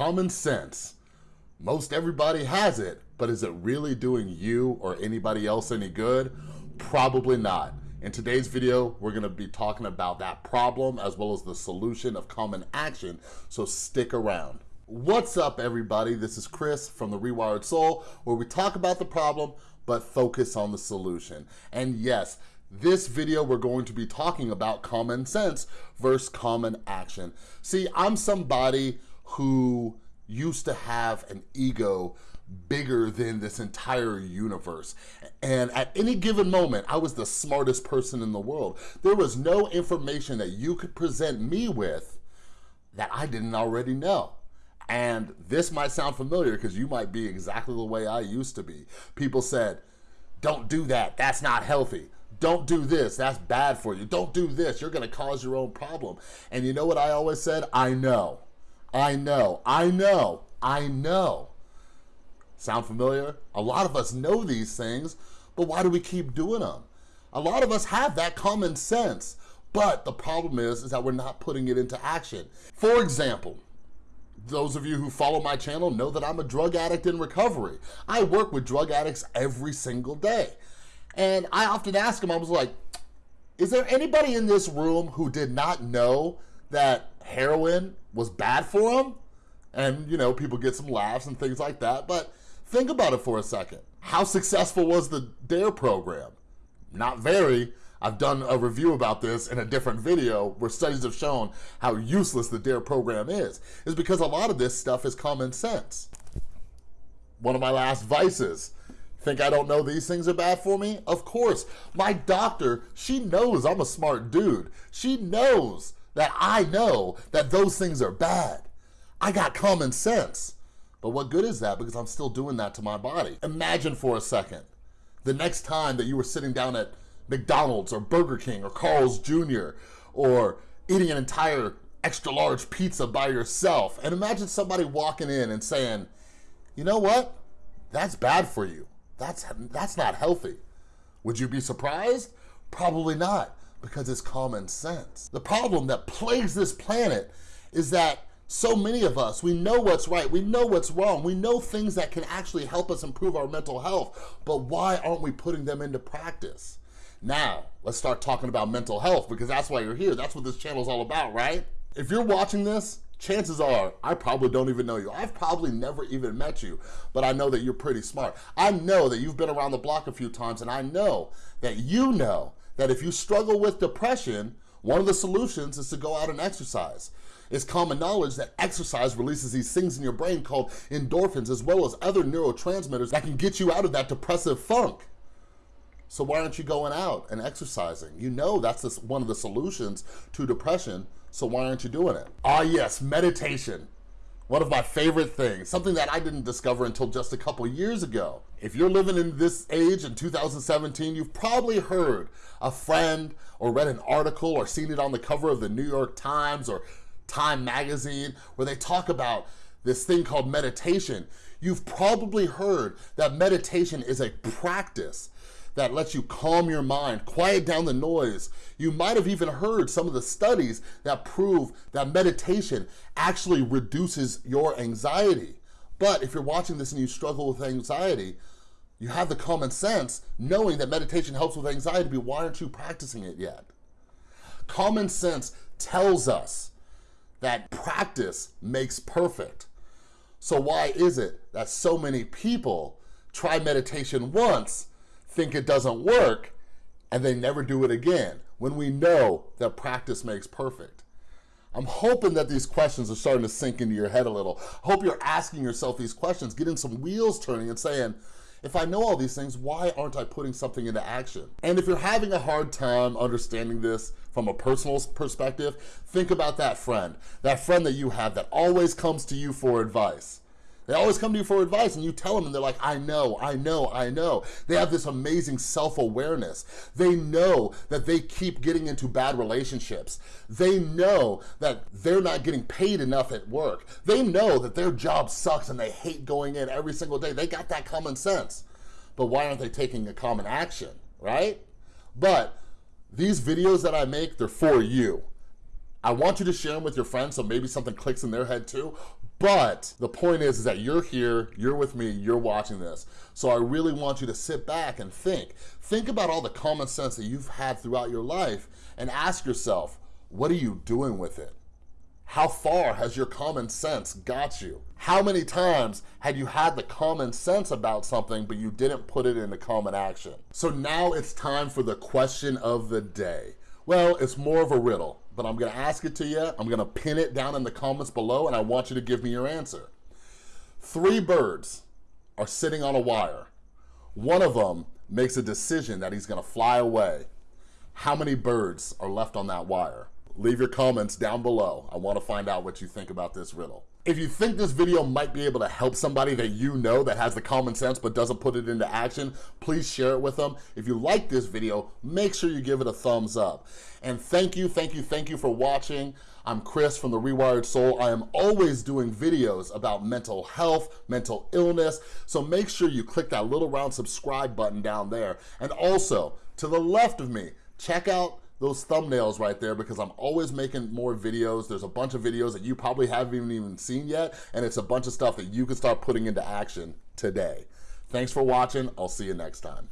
Common sense. Most everybody has it, but is it really doing you or anybody else any good? Probably not. In today's video, we're gonna be talking about that problem as well as the solution of common action, so stick around. What's up everybody? This is Chris from The Rewired Soul, where we talk about the problem, but focus on the solution. And yes, this video, we're going to be talking about common sense versus common action. See, I'm somebody who used to have an ego bigger than this entire universe. And at any given moment, I was the smartest person in the world. There was no information that you could present me with that I didn't already know. And this might sound familiar because you might be exactly the way I used to be. People said, don't do that, that's not healthy. Don't do this, that's bad for you. Don't do this, you're gonna cause your own problem. And you know what I always said? I know. I know, I know, I know. Sound familiar? A lot of us know these things, but why do we keep doing them? A lot of us have that common sense, but the problem is, is that we're not putting it into action. For example, those of you who follow my channel know that I'm a drug addict in recovery. I work with drug addicts every single day. And I often ask them, I was like, is there anybody in this room who did not know that heroin was bad for them. And, you know, people get some laughs and things like that. But think about it for a second. How successful was the DARE program? Not very. I've done a review about this in a different video where studies have shown how useless the DARE program is. Is because a lot of this stuff is common sense. One of my last vices. Think I don't know these things are bad for me? Of course. My doctor, she knows I'm a smart dude. She knows that I know that those things are bad. I got common sense. But what good is that? Because I'm still doing that to my body. Imagine for a second, the next time that you were sitting down at McDonald's or Burger King or Carl's Jr. or eating an entire extra large pizza by yourself. And imagine somebody walking in and saying, you know what? That's bad for you. That's, that's not healthy. Would you be surprised? Probably not because it's common sense. The problem that plagues this planet is that so many of us, we know what's right, we know what's wrong, we know things that can actually help us improve our mental health, but why aren't we putting them into practice? Now, let's start talking about mental health because that's why you're here. That's what this channel is all about, right? If you're watching this, chances are I probably don't even know you. I've probably never even met you, but I know that you're pretty smart. I know that you've been around the block a few times and I know that you know that if you struggle with depression, one of the solutions is to go out and exercise. It's common knowledge that exercise releases these things in your brain called endorphins as well as other neurotransmitters that can get you out of that depressive funk. So why aren't you going out and exercising? You know that's just one of the solutions to depression, so why aren't you doing it? Ah yes, meditation. One of my favorite things, something that I didn't discover until just a couple years ago. If you're living in this age in 2017, you've probably heard a friend or read an article or seen it on the cover of the New York Times or Time Magazine where they talk about this thing called meditation. You've probably heard that meditation is a practice that lets you calm your mind, quiet down the noise. You might have even heard some of the studies that prove that meditation actually reduces your anxiety. But if you're watching this and you struggle with anxiety, you have the common sense knowing that meditation helps with anxiety, but why aren't you practicing it yet? Common sense tells us that practice makes perfect. So why is it that so many people try meditation once think it doesn't work, and they never do it again, when we know that practice makes perfect. I'm hoping that these questions are starting to sink into your head a little. I hope you're asking yourself these questions, getting some wheels turning and saying, if I know all these things, why aren't I putting something into action? And if you're having a hard time understanding this from a personal perspective, think about that friend, that friend that you have that always comes to you for advice. They always come to you for advice and you tell them and they're like, I know, I know, I know. They have this amazing self-awareness. They know that they keep getting into bad relationships. They know that they're not getting paid enough at work. They know that their job sucks and they hate going in every single day. They got that common sense. But why aren't they taking a common action, right? But these videos that I make, they're for you. I want you to share them with your friends so maybe something clicks in their head too. But the point is, is that you're here, you're with me, you're watching this. So I really want you to sit back and think. Think about all the common sense that you've had throughout your life and ask yourself, what are you doing with it? How far has your common sense got you? How many times had you had the common sense about something, but you didn't put it into common action? So now it's time for the question of the day. Well, it's more of a riddle, but I'm gonna ask it to you. I'm gonna pin it down in the comments below and I want you to give me your answer. Three birds are sitting on a wire. One of them makes a decision that he's gonna fly away. How many birds are left on that wire? Leave your comments down below. I wanna find out what you think about this riddle. If you think this video might be able to help somebody that you know that has the common sense but doesn't put it into action, please share it with them. If you like this video, make sure you give it a thumbs up. And thank you, thank you, thank you for watching. I'm Chris from The Rewired Soul. I am always doing videos about mental health, mental illness, so make sure you click that little round subscribe button down there. And also, to the left of me, check out those thumbnails right there because I'm always making more videos. There's a bunch of videos that you probably haven't even, seen yet, and it's a bunch of stuff that you can start putting into action today. Thanks for watching. I'll see you next time.